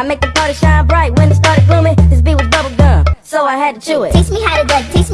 I make the party shine bright when it started blooming, This beat was bubble gum, so I had to chew it. Teach me how to duck, teach